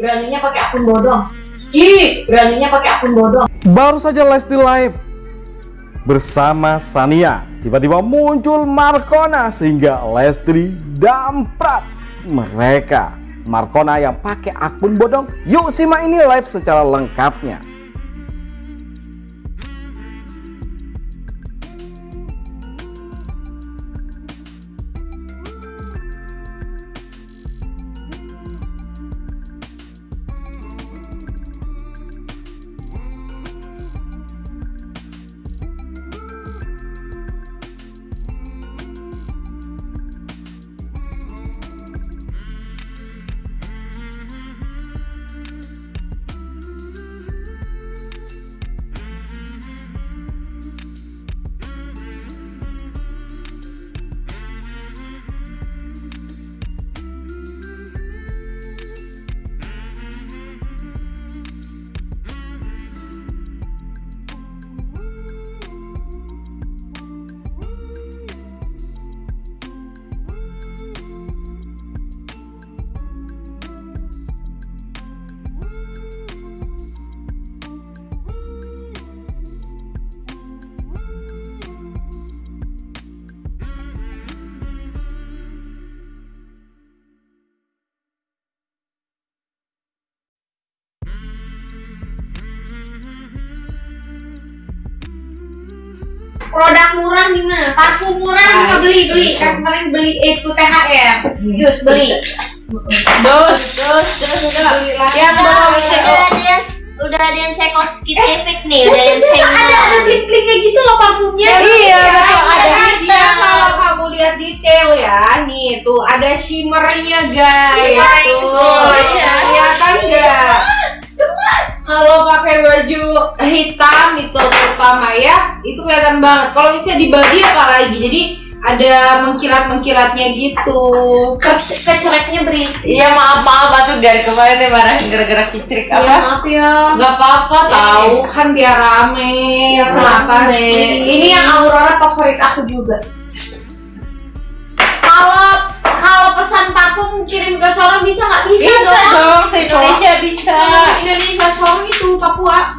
beraninya pakai akun bodong. Ih, beraninya pakai akun bodong. Baru saja Lesti Live bersama Sania tiba-tiba muncul Markona sehingga Lesti damprat mereka Markona yang pakai akun bodong yuk simak ini live secara lengkapnya Produk murah nih mah, parfum murah nih mah beli beli. Kan kemarin beli eh, itu THR, jus beli. Dos, dos, dos, udah. Ya, udah udah ada yang udah ada yang Tchaikovsky efek nih udah yang Itu ada ada bling blingnya gitu loh parfumnya. Iya, betul ada. Ada. Dia kalau kamu lihat detail ya, nih tuh ada shimmernya guys. Tuh, iya. kelihatan nggak? Kalau pakai baju hitam itu terutama ya, itu kelihatan banget. Kalau misalnya di body apalagi, jadi ada mengkilat-mengkilatnya gitu. Ke- Kecereknya berisi. Iya maaf maaf aku dari kemarin nih marahin gara-gara kicrik Iya apa? maaf ya. Nggak apa-apa tahu kan biar rame. Kenapa Rame. sih? Ini yang Aurora favorit aku juga. Kalau kalau pesan parfum kirim ke Sorong bisa nggak bisa, Bisa dong? dong, se Indonesia bisa. Indonesia Sorong itu Papua.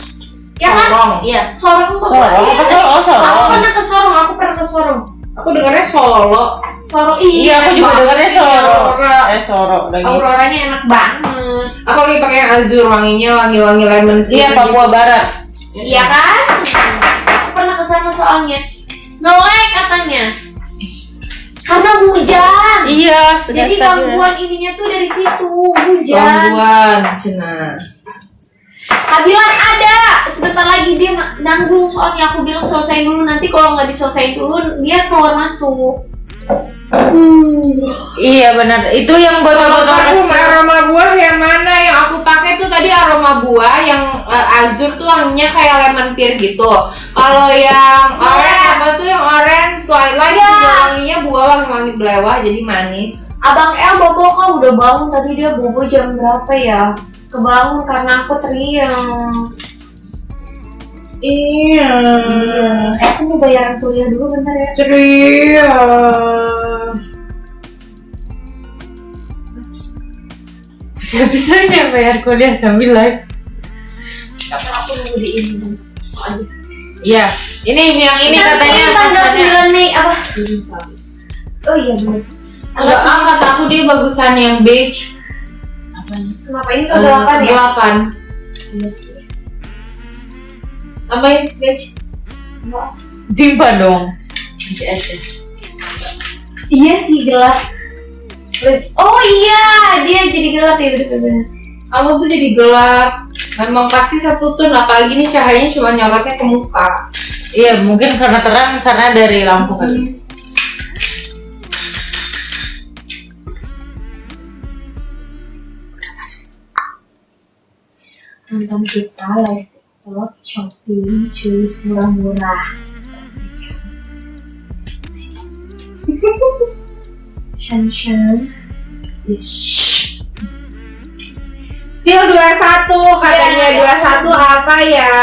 Ya kan? Sorong. Iya, Sorong Papua. Sorong, Iya, apa Sorong? Oh, Sorong. Aku pernah ke Sorong, aku pernah ke Sorong. Aku dengarnya Solo. Sorong Iya, aku juga dengarnya. Soro. Aurora. Eh Soro lagi. Auroranya enak banget. Aku lagi pakai yang azur wanginya wangi-wangi lemon. Iya. Papua Barat. Iya kan? Aku pernah ke sana soalnya. Ngelek katanya. Karena hujan. Iya, sudah Jadi stabil. gangguan ininya tuh dari situ, hujan. Gangguan, cina. Kak bilang ada, sebentar lagi dia nanggung soalnya aku bilang selesai dulu nanti kalau nggak diselesain dulu dia keluar masuk. Iya benar. Itu yang botol-botol kecil. aroma buah yang mana yang aku pakai tuh tadi aroma buah yang eh, azur tuh wanginya kayak lemon pear gitu. Kalau yang orange apa tuh yang orange twilight Iya. juga wangi-wangi belewah jadi manis. Abang El bobo kok udah bangun tadi dia bobo jam berapa ya? Kebangun karena aku teriak. Iya. Eh, aku mau bayaran kuliah dulu bentar ya. Ceria. Bisa-bisanya bayar kuliah sambil live. Karena aku nunggu di ini. Iya. Ini yang ini katanya tanggal pesannya. 9 Mei apa? Oh iya benar. Enggak ah kata aku dia bagusan yang beige. 9. Kenapa ini ke Eh, 8 ya? Delapan. Iya sih. Tambahin beige. Timpa dong. Iya sih gelap. Oh iya, dia jadi gelap ya bener-bener. Kamu tuh jadi gelap. Memang pasti satu tone apalagi nih cahayanya cuma nyorotnya ke muka. Iya mungkin karena terang karena dari lampu kali. Nonton kita live TikTok, shopping, cuis murah-murah. Shan Shan. Yes. Spill 21 katanya Iya, 21 apa ya?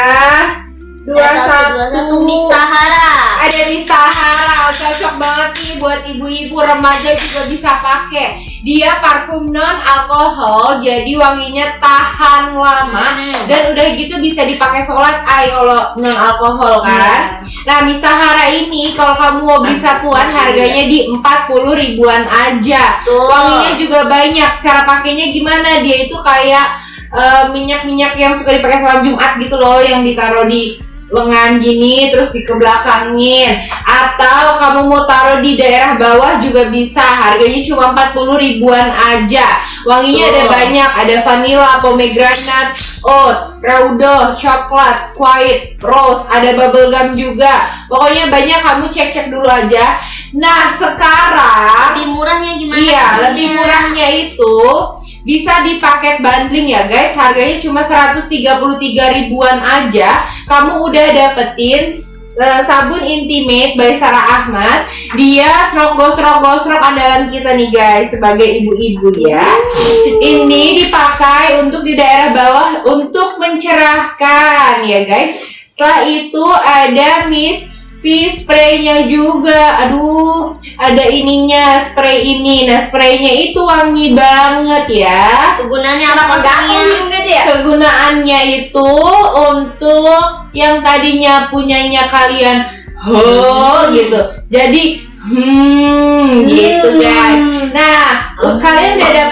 21 21 Mistahara ada di Sahara cocok banget nih buat ibu-ibu remaja juga bisa pakai dia parfum non alkohol jadi wanginya tahan lama Hmm. dan udah gitu bisa dipakai sholat. Ay kalau non alkohol kan. Nah Misahara ini kalau kamu mau beli satuan harganya di 40 ribuan aja. Tuh. wanginya juga banyak. Cara pakainya gimana? Dia itu kayak eh, minyak-minyak yang suka dipakai sholat Jumat gitu loh yang ditaruh di lengan gini terus dikebelakangin. Atau kamu mau taruh di daerah bawah juga bisa. Harganya cuma 40 ribuan aja. Wanginya ada Tuh. banyak. Ada vanilla pomegranate oat raudo coklat white rose. Ada bubble gum juga. Pokoknya banyak. Kamu cek-cek dulu aja. Nah sekarang bisa di paket bundling ya guys. Harganya cuma 133 ribuan aja. Kamu udah dapetin eh, sabun intimate by Sarah Ahmad. Dia stroke gosrok gosrok andalan kita nih guys sebagai ibu-ibu ya. Ini dipakai untuk di daerah bawah untuk mencerahkan ya guys. Setelah itu ada Miss V spraynya juga. Aduh, ada ininya spray ini. Nah, spraynya itu wangi banget ya. Kegunaannya apa dia? Kegunaannya itu untuk yang tadinya punyanya kalian ho gitu. Jadi hmm gitu guys.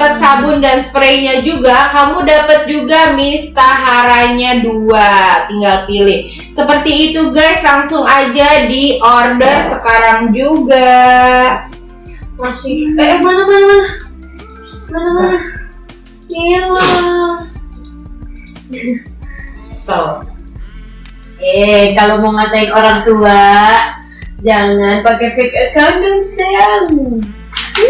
Dapat sabun dan spraynya juga, kamu dapat juga mistaharanya dua. Tinggal pilih. Seperti itu guys, langsung aja di order sekarang juga. Masih. Eh, mana mana mana? Mana mana? Hilang. So, Eh, kalau mau ngatain orang tua, jangan pakai fake account dong, sayang.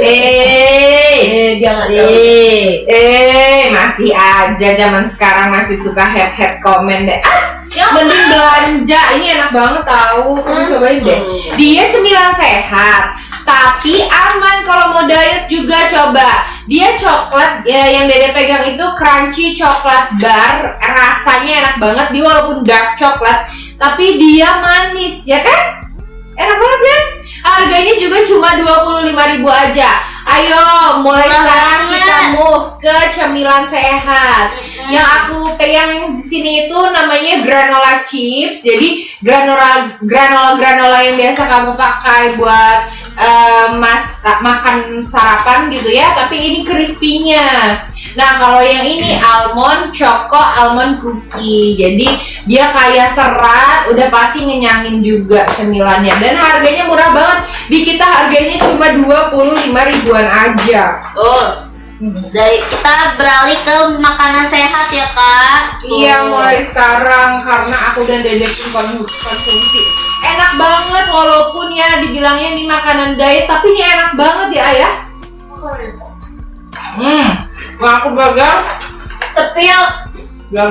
Eh Eh, jangan. Eh. Eh, masih aja zaman sekarang masih suka head head komen deh. Ah, mending belanja. Ini enak banget tahu. Kamu cobain deh. Dia cemilan sehat, tapi aman kalau mau diet juga coba. Dia coklat ya, yang Dede pegang itu crunchy coklat bar. Rasanya enak banget. Dia walaupun dark coklat, tapi dia manis, ya kan? Enak banget kan? Harganya juga cuma 25.000 aja. Ayo, mulai sekarang banget. kita move ke cemilan sehat. Mm-mm. Yang aku pegang di sini itu namanya granola chips. Jadi granola granola granola yang biasa kamu pakai buat eh, mas makan sarapan gitu ya. Tapi ini crispy-nya. Nah kalau yang ini almond choco almond cookie. Jadi dia kaya serat, udah pasti ngenyangin juga cemilannya. Dan harganya murah banget. Di kita harganya cuma 25 ribuan aja. Tuh. Dari kita beralih ke makanan sehat ya kak. Tuh. Iya mulai sekarang karena aku dan Dede pun kon- konsumsi enak banget walaupun ya dibilangnya ini makanan diet tapi ini enak banget ya ayah. Hmm, kalau aku pegang Sepil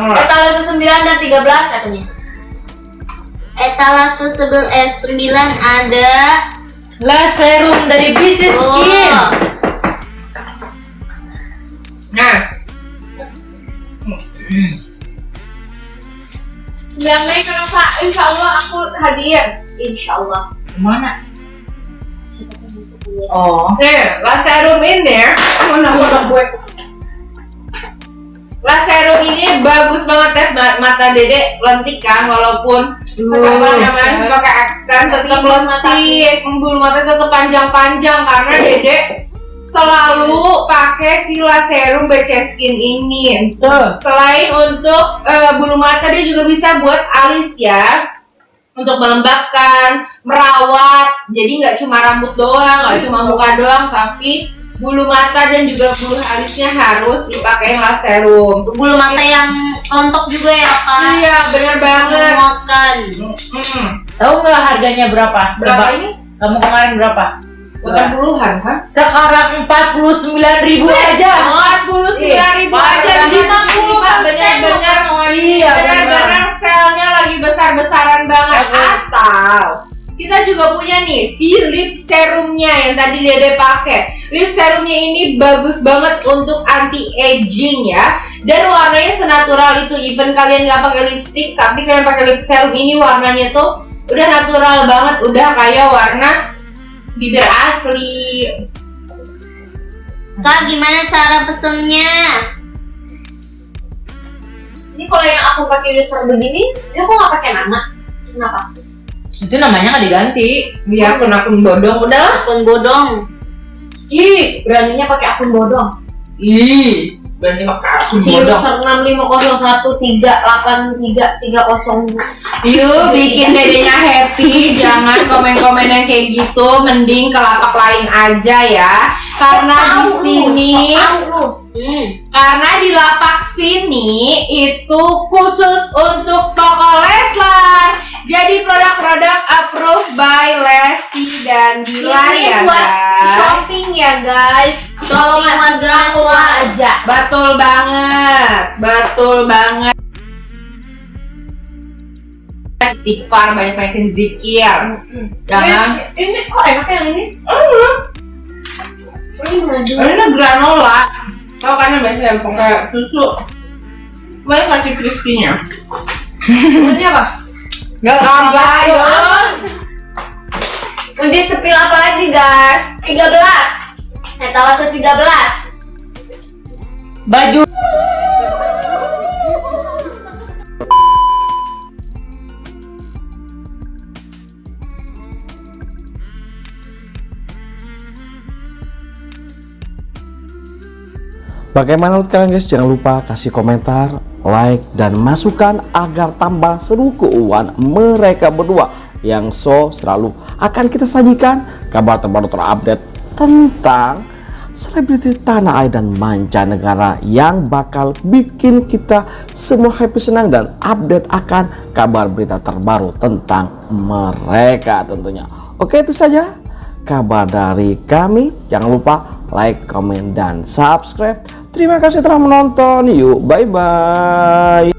lah. etalase 9 dan 13 katanya. Etalase sebel eh 9 ada. Lah serum dari bisnis Oh. skin. Nah, Yang Mei kenapa? Insya Allah aku hadiah. Insya Allah. Ke mana? Oh. nih laserum ini Mana mana gue? laserum ini bagus banget ya Ma- mata Dede lentik kan walaupun namanya pakai extend tetap bulu mata lentik bulu mata tetap panjang-panjang karena Dede selalu pakai si laserum BC Skin ini. Selain untuk eh, bulu mata dia juga bisa buat alis ya untuk melembabkan, merawat. Jadi nggak cuma rambut doang, nggak cuma muka doang, tapi bulu mata dan juga bulu alisnya harus dipakai laserum. Bulu mata yang rontok juga ya kak. Iya, bener banget. Menguatkan. Hmm. Tahu nggak harganya berapa? Berapa ini? Kamu kemarin berapa? Bukan puluhan kan? Sekarang 49 ribu aja. Empat puluh sembilan ribu Parah aja, lima puluh bener-bener Iya, benar-benar selnya lagi besar-besaran banget atau kita juga punya nih si lip serumnya yang tadi Dede pakai. Lip serumnya ini bagus banget untuk anti aging ya. Dan warnanya senatural itu. Even kalian nggak pakai lipstick, tapi kalian pakai lip serum ini warnanya tuh udah natural banget, udah kayak warna bibir asli. Kak, gimana cara pesennya? Ini kalau yang aku pakai user begini, dia kok nggak pakai nama? Kenapa? Itu namanya nggak diganti. Iya, akun akun bodong udah. Akun bodong. Ih, beraninya pakai akun bodong. Ih, Berarti pakai akun Si bodong. user 650138330. Yuk bikin dedenya happy, jangan komen-komen yang kayak gitu, mending ke lapak lain aja ya. Karena di sini, Hmm. karena di lapak sini itu khusus untuk toko Leslar. Jadi produk-produk approved by Lesti dan Dilan Ini ya buat guys. shopping ya guys. Kalau nggak keluar Leslar. aja. Betul banget, betul banget. Istighfar banyak-banyakin zikir. Jangan Ini, ini kok enak yang ini? Ini. Ini granola. Tau kan yang biasa yang pakai susu. Banyak kasih crispy-nya. Ini apa? Tambah ya. Nanti sepil apa lagi guys? 13 Etalase 13 baju. Bagaimana menurut kalian guys? Jangan lupa kasih komentar, like, dan masukan agar tambah seru keuangan mereka berdua yang so selalu akan kita sajikan kabar terbaru terupdate tentang selebriti tanah air dan mancanegara yang bakal bikin kita semua happy senang dan update akan kabar berita terbaru tentang mereka tentunya. Oke itu saja kabar dari kami. Jangan lupa like, comment, dan subscribe. Terima kasih telah menonton. Yuk, bye-bye.